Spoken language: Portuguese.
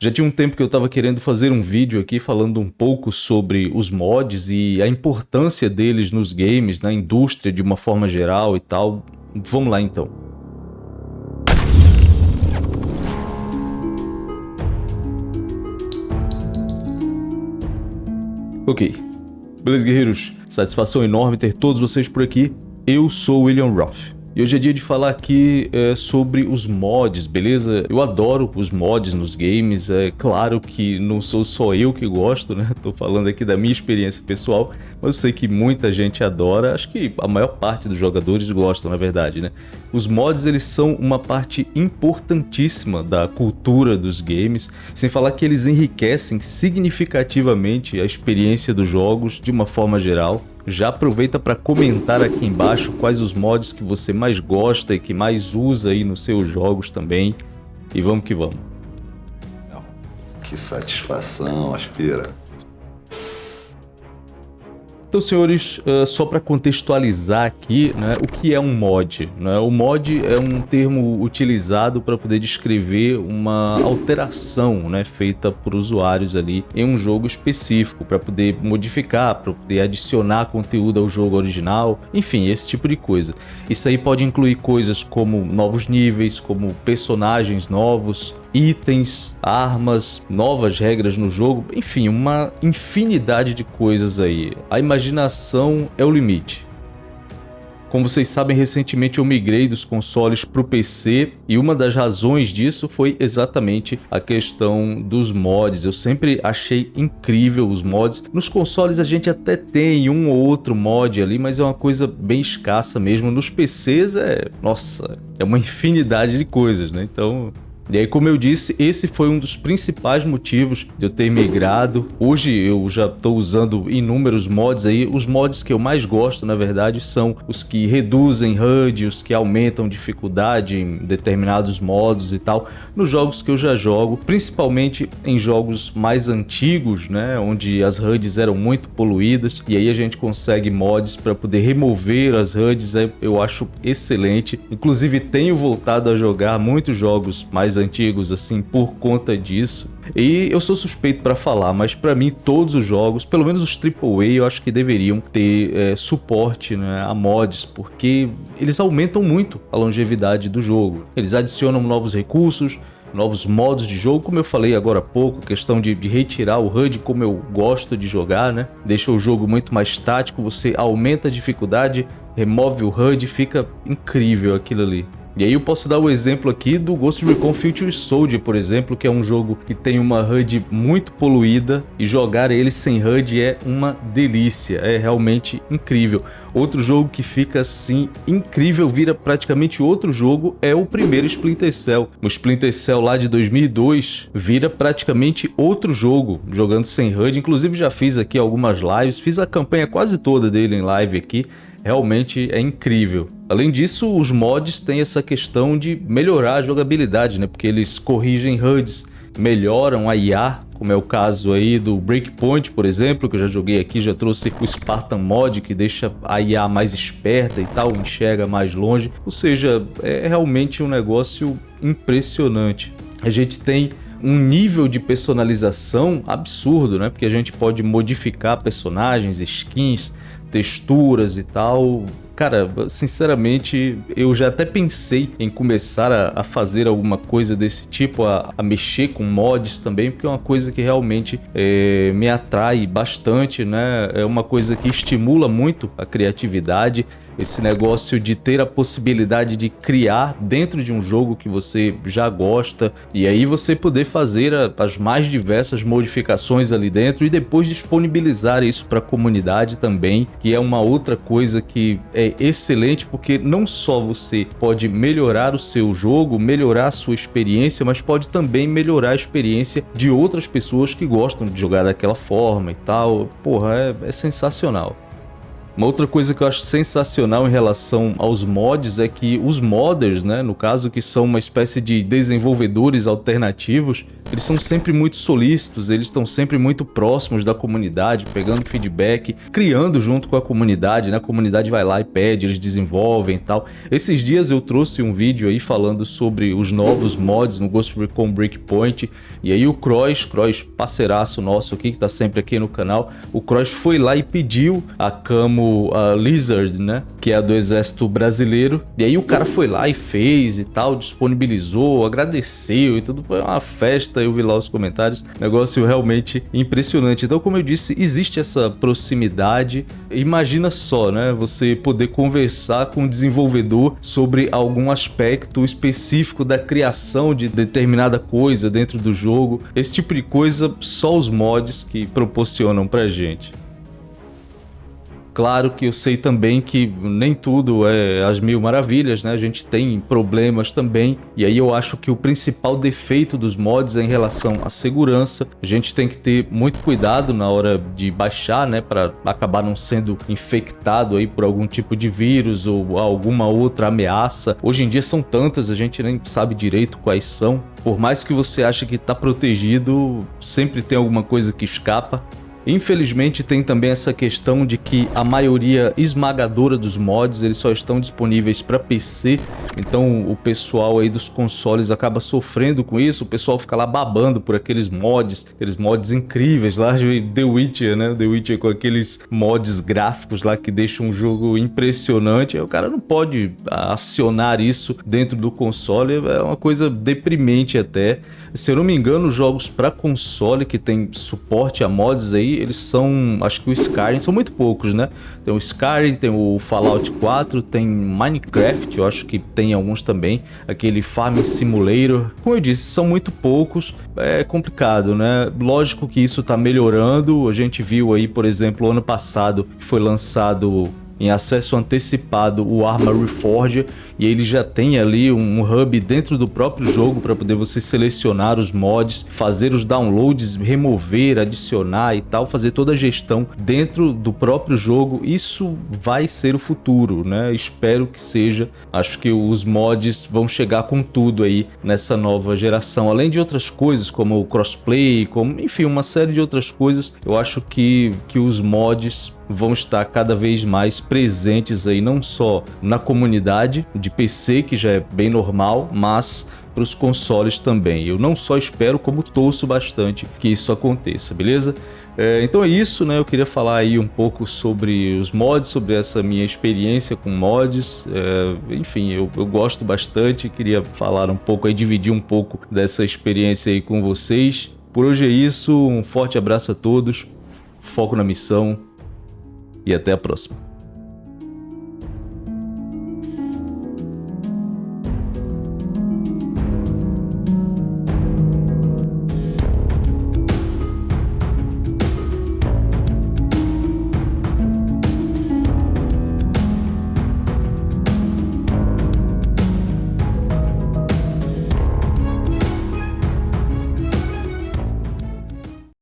Já tinha um tempo que eu estava querendo fazer um vídeo aqui falando um pouco sobre os mods e a importância deles nos games, na indústria de uma forma geral e tal. Vamos lá então. Ok. Beleza, guerreiros? Satisfação enorme ter todos vocês por aqui. Eu sou William Roth. E hoje é dia de falar aqui é, sobre os mods, beleza? Eu adoro os mods nos games, é claro que não sou só eu que gosto, né? Tô falando aqui da minha experiência pessoal, mas eu sei que muita gente adora, acho que a maior parte dos jogadores gostam, na verdade, né? Os mods, eles são uma parte importantíssima da cultura dos games, sem falar que eles enriquecem significativamente a experiência dos jogos de uma forma geral. Já aproveita para comentar aqui embaixo quais os mods que você mais gosta e que mais usa aí nos seus jogos também. E vamos que vamos. Que satisfação, Aspira. Então, senhores, uh, só para contextualizar aqui, né, o que é um mod? Né? O mod é um termo utilizado para poder descrever uma alteração né, feita por usuários ali em um jogo específico, para poder modificar, para poder adicionar conteúdo ao jogo original, enfim, esse tipo de coisa. Isso aí pode incluir coisas como novos níveis, como personagens novos, itens, armas, novas regras no jogo, enfim, uma infinidade de coisas aí. A imaginação é o limite. Como vocês sabem, recentemente eu migrei dos consoles para o PC e uma das razões disso foi exatamente a questão dos mods. Eu sempre achei incrível os mods. Nos consoles a gente até tem um ou outro mod ali, mas é uma coisa bem escassa mesmo. Nos PCs é, nossa, é uma infinidade de coisas, né? Então e aí, como eu disse, esse foi um dos principais motivos de eu ter migrado. Hoje eu já estou usando inúmeros mods aí. Os mods que eu mais gosto, na verdade, são os que reduzem HUD, os que aumentam dificuldade em determinados modos e tal, nos jogos que eu já jogo, principalmente em jogos mais antigos, né, onde as HUDs eram muito poluídas, e aí a gente consegue mods para poder remover as HUDs, é, eu acho excelente. Inclusive tenho voltado a jogar muitos jogos mais antigos assim por conta disso. E eu sou suspeito para falar, mas para mim todos os jogos, pelo menos os AAA, eu acho que deveriam ter é, suporte né, a mods, porque eles aumentam muito a longevidade do jogo. Eles adicionam novos recursos, novos modos de jogo, como eu falei agora há pouco, questão de, de, retirar o HUD como eu gosto de jogar, né? Deixa o jogo muito mais tático, você aumenta a dificuldade, remove o HUD, fica incrível aquilo ali. E aí eu posso dar o exemplo aqui do Ghost Recon Future Soldier, por exemplo, que é um jogo que tem uma HUD muito poluída e jogar ele sem HUD é uma delícia, é realmente incrível. Outro jogo que fica assim incrível, vira praticamente outro jogo, é o primeiro Splinter Cell. O Splinter Cell lá de 2002 vira praticamente outro jogo, jogando sem HUD. Inclusive já fiz aqui algumas lives, fiz a campanha quase toda dele em live aqui realmente é incrível. Além disso, os mods têm essa questão de melhorar a jogabilidade, né? Porque eles corrigem HUDs, melhoram a IA, como é o caso aí do Breakpoint, por exemplo, que eu já joguei aqui, já trouxe o Spartan Mod, que deixa a IA mais esperta e tal, enxerga mais longe. Ou seja, é realmente um negócio impressionante. A gente tem um nível de personalização absurdo, né? Porque a gente pode modificar personagens, skins, texturas e tal. Cara, sinceramente, eu já até pensei em começar a, a fazer alguma coisa desse tipo, a, a, mexer com mods também, porque é uma coisa que realmente é, me atrai bastante, né? É uma coisa que estimula muito a criatividade esse negócio de ter a possibilidade de criar dentro de um jogo que você já gosta e aí você poder fazer as mais diversas modificações ali dentro e depois disponibilizar isso para a comunidade também, que é uma outra coisa que é excelente porque não só você pode melhorar o seu jogo, melhorar a sua experiência, mas pode também melhorar a experiência de outras pessoas que gostam de jogar daquela forma e tal. Porra, é, é sensacional. Uma outra coisa que eu acho sensacional em relação aos mods é que os modders, né, no caso que são uma espécie de desenvolvedores alternativos, eles são sempre muito solícitos, eles estão sempre muito próximos da comunidade, pegando feedback, criando junto com a comunidade, né? A comunidade vai lá e pede, eles desenvolvem e tal. Esses dias eu trouxe um vídeo aí falando sobre os novos mods no Ghost Recon Breakpoint, e aí o Cross, Cross parceiraço nosso aqui, que tá sempre aqui no canal, o Cross foi lá e pediu a Camo a Lizard, né? Que é do exército brasileiro, e aí o cara foi lá e fez e tal, disponibilizou, agradeceu e tudo, foi uma festa, eu vi lá os comentários, negócio realmente impressionante. Então, como eu disse, existe essa proximidade, imagina só, né, você poder conversar com o desenvolvedor sobre algum aspecto específico da criação de determinada coisa dentro do jogo, esse tipo de coisa só os mods que proporcionam pra gente. Claro que eu sei também que nem tudo é as mil maravilhas, né? A gente tem problemas também. E aí eu acho que o principal defeito dos mods é em relação à segurança. A gente tem que ter muito cuidado na hora de baixar, né? Para acabar não sendo infectado aí por algum tipo de vírus ou alguma outra ameaça. Hoje em dia são tantas, a gente nem sabe direito quais são. Por mais que você ache que está protegido, sempre tem alguma coisa que escapa. Infelizmente tem também essa questão de que a maioria esmagadora dos mods eles só estão disponíveis para PC, então o pessoal aí dos consoles acaba sofrendo com isso, o pessoal fica lá babando por aqueles mods, aqueles mods incríveis lá de The Witcher, né? The Witcher com aqueles mods gráficos lá que deixam um jogo impressionante, aí o cara não pode acionar isso dentro do console, é uma coisa deprimente até. Se eu não me engano, jogos para console que tem suporte a mods aí, eles são, acho que o Skyrim, são muito poucos, né? Tem o Skyrim, tem o Fallout 4, tem Minecraft, eu acho que tem alguns também, aquele Farming Simulator. Como eu disse, são muito poucos, é complicado, né? Lógico que isso tá melhorando, a gente viu aí, por exemplo, ano passado que foi lançado em acesso antecipado o Arma Reforger e ele já tem ali um hub dentro do próprio jogo para poder você selecionar os mods, fazer os downloads, remover, adicionar e tal, fazer toda a gestão dentro do próprio jogo. Isso vai ser o futuro, né? Espero que seja. Acho que os mods vão chegar com tudo aí nessa nova geração, além de outras coisas como o crossplay, como enfim, uma série de outras coisas. Eu acho que que os mods vão estar cada vez mais presentes aí não só na comunidade de PC, que já é bem normal, mas para os consoles também. Eu não só espero, como torço bastante que isso aconteça, beleza? É, então é isso, né? Eu queria falar aí um pouco sobre os mods, sobre essa minha experiência com mods. É, enfim, eu, eu gosto bastante, queria falar um pouco aí, dividir um pouco dessa experiência aí com vocês. Por hoje é isso, um forte abraço a todos, foco na missão e até a próxima.